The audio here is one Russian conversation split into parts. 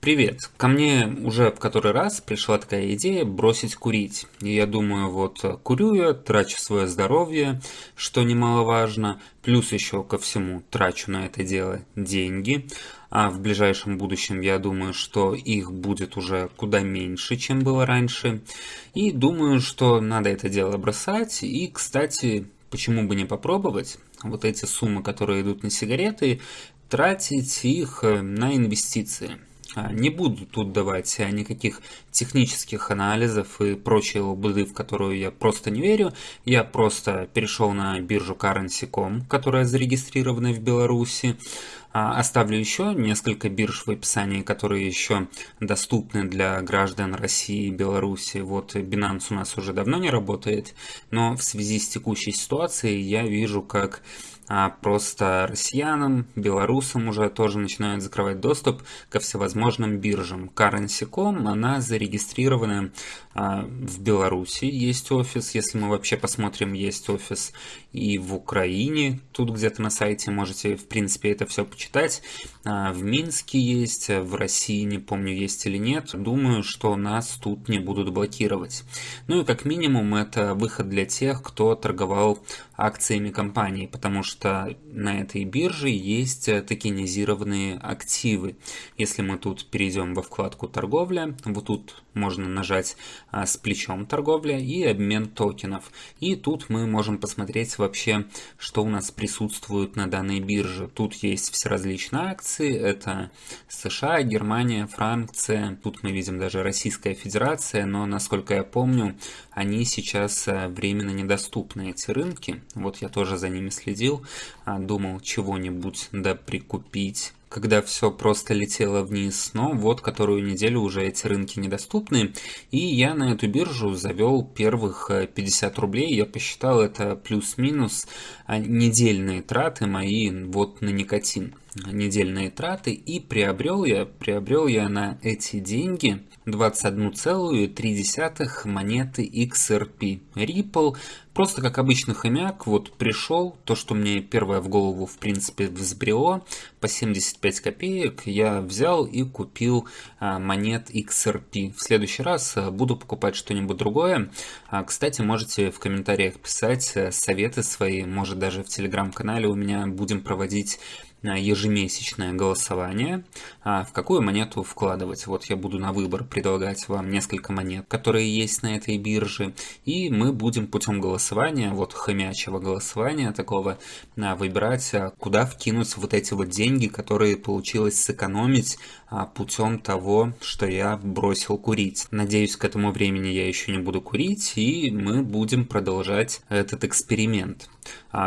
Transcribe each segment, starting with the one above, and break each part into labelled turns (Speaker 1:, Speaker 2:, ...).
Speaker 1: Привет! Ко мне уже в который раз пришла такая идея бросить курить. И я думаю, вот курю я, трачу свое здоровье, что немаловажно, плюс еще ко всему трачу на это дело деньги. А в ближайшем будущем я думаю, что их будет уже куда меньше, чем было раньше. И думаю, что надо это дело бросать. И, кстати, почему бы не попробовать? Вот эти суммы, которые идут на сигареты, тратить их на инвестиции. А, не буду тут давать никаких технических анализов и прочей лабуды, в которую я просто не верю. Я просто перешел на биржу Currency.com, которая зарегистрирована в Беларуси. А, оставлю еще несколько бирж в описании, которые еще доступны для граждан России и Беларуси. Вот Binance у нас уже давно не работает, но в связи с текущей ситуацией я вижу, как а просто россиянам, белорусам уже тоже начинают закрывать доступ ко всевозможным биржам. Currency.com, она зарегистрирована а, в Беларуси, есть офис, если мы вообще посмотрим, есть офис и в Украине, тут где-то на сайте можете, в принципе, это все почитать. А, в Минске есть, в России, не помню, есть или нет. Думаю, что нас тут не будут блокировать. Ну и как минимум это выход для тех, кто торговал акциями компании, потому что на этой бирже есть токенизированные активы. Если мы тут перейдем во вкладку торговля, вот тут можно нажать а, с плечом торговля и обмен токенов. И тут мы можем посмотреть вообще, что у нас присутствует на данной бирже. Тут есть все различные акции, это США, Германия, Франция, тут мы видим даже Российская Федерация, но насколько я помню, они сейчас а, временно недоступны, эти рынки. Вот я тоже за ними следил, а, думал чего-нибудь да прикупить. Когда все просто летело вниз, но вот которую неделю уже эти рынки недоступны, и я на эту биржу завел первых 50 э, рублей, я посчитал это плюс-минус а, недельные траты мои вот на никотин. Недельные траты и приобрел я, приобрел я на эти деньги 21,3 монеты XRP. Ripple, просто как обычный хомяк, вот пришел, то, что мне первое в голову, в принципе, взбрело, по 75 копеек я взял и купил а, монет XRP. В следующий раз а, буду покупать что-нибудь другое. А, кстати, можете в комментариях писать э, советы свои, может даже в телеграм-канале у меня будем проводить ежемесячное голосование, а в какую монету вкладывать. Вот я буду на выбор предлагать вам несколько монет, которые есть на этой бирже, и мы будем путем голосования, вот хомячего голосования такого, а, выбирать, а, куда вкинуть вот эти вот деньги, которые получилось сэкономить путем того, что я бросил курить. Надеюсь, к этому времени я еще не буду курить, и мы будем продолжать этот эксперимент.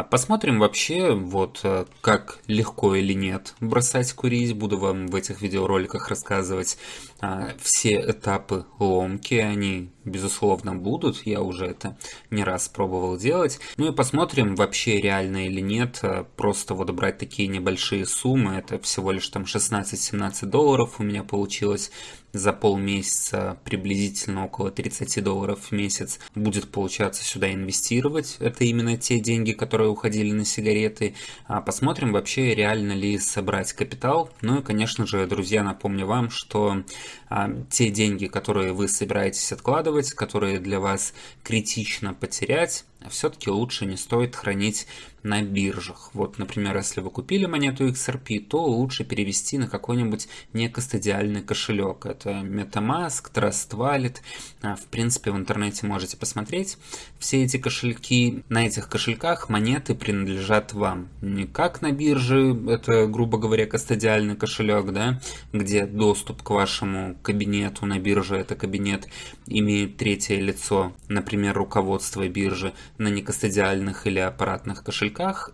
Speaker 1: Посмотрим вообще, вот как легко или нет бросать курить. Буду вам в этих видеороликах рассказывать а, все этапы ломки. Они, безусловно, будут. Я уже это не раз пробовал делать. Ну и посмотрим, вообще реально или нет. А, просто вот брать такие небольшие суммы. Это всего лишь там 16-17 долларов у меня получилось за полмесяца приблизительно около 30 долларов в месяц будет получаться сюда инвестировать. Это именно те деньги, которые уходили на сигареты. А посмотрим вообще реально ли собрать капитал. Ну и конечно же, друзья, напомню вам, что а, те деньги, которые вы собираетесь откладывать, которые для вас критично потерять, все-таки лучше не стоит хранить на биржах. Вот, например, если вы купили монету XRP, то лучше перевести на какой-нибудь некостадиальный кошелек. Это MetaMask, Trust Wallet. А, в принципе, в интернете можете посмотреть все эти кошельки. На этих кошельках монеты принадлежат вам. Не как на бирже, это, грубо говоря, кастодиальный кошелек, да, где доступ к вашему кабинету на бирже, это кабинет имеет третье лицо, например, руководство биржи, на некастодиальных или аппаратных кошельках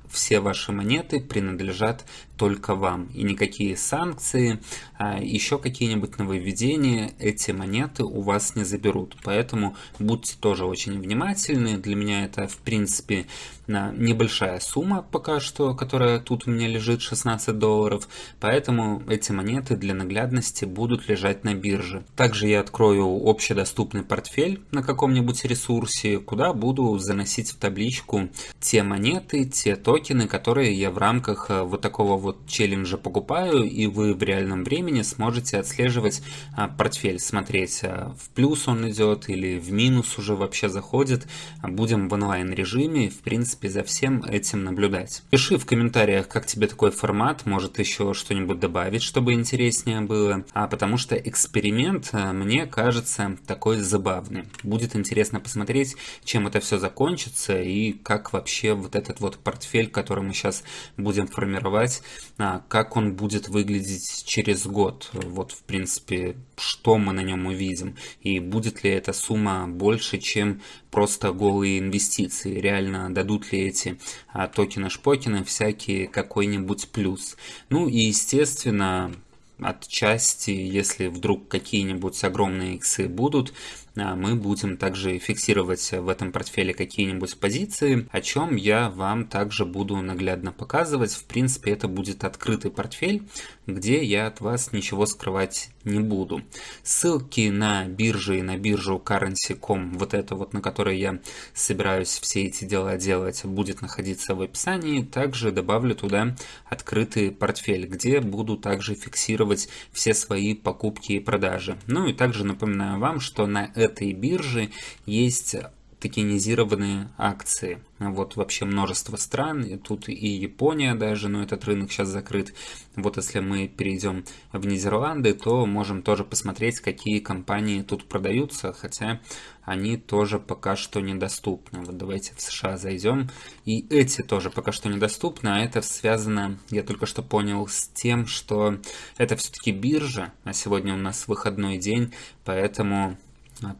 Speaker 1: все ваши монеты принадлежат только вам. И никакие санкции, а, еще какие-нибудь нововведения эти монеты у вас не заберут. Поэтому будьте тоже очень внимательны. Для меня это, в принципе, небольшая сумма пока что, которая тут у меня лежит 16 долларов. Поэтому эти монеты для наглядности будут лежать на бирже. Также я открою общедоступный портфель на каком-нибудь ресурсе, куда буду заносить в табличку те монеты, те токены, которые я в рамках э, вот такого вот челленджа покупаю, и вы в реальном времени сможете отслеживать а, портфель, смотреть, а, в плюс он идет или в минус уже вообще заходит. Будем в онлайн режиме, в принципе, за всем этим наблюдать. Пиши в комментариях, как тебе такой формат, может еще что-нибудь добавить, чтобы интереснее было, а потому что эксперимент а, мне кажется такой забавный. Будет интересно посмотреть, чем это все закончится и как вообще вот этот вот портфель, который мы сейчас будем формировать, как он будет выглядеть через год. Вот, в принципе, что мы на нем увидим. И будет ли эта сумма больше, чем просто голые инвестиции. Реально дадут ли эти а, токены-шпокены всякие какой-нибудь плюс. Ну и, естественно, отчасти, если вдруг какие-нибудь огромные иксы будут, а, мы будем также фиксировать в этом портфеле какие-нибудь позиции, о чем я вам также буду наглядно показывать. В принципе, это будет открытый портфель, где я от вас ничего скрывать не буду. Ссылки на биржи и на биржу currency.com, вот это вот, на которой я собираюсь все эти дела делать, будет находиться в описании. Также добавлю туда открытый портфель, где буду также фиксировать все свои покупки и продажи. Ну и также напоминаю вам, что на этой бирже есть токенизированные акции. Вот вообще множество стран, и тут и Япония даже, но этот рынок сейчас закрыт. Вот если мы перейдем в Нидерланды, то можем тоже посмотреть, какие компании тут продаются, хотя они тоже пока что недоступны. Вот давайте в США зайдем. И эти тоже пока что недоступны, а это связано, я только что понял, с тем, что это все-таки биржа, а сегодня у нас выходной день, поэтому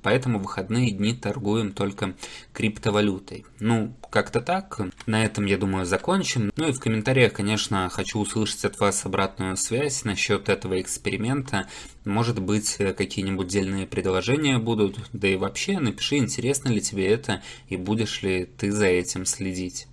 Speaker 1: Поэтому выходные дни торгуем только криптовалютой. Ну, как-то так. На этом, я думаю, закончим. Ну и в комментариях, конечно, хочу услышать от вас обратную связь насчет этого эксперимента. Может быть, какие-нибудь дельные предложения будут. Да и вообще, напиши, интересно ли тебе это и будешь ли ты за этим следить.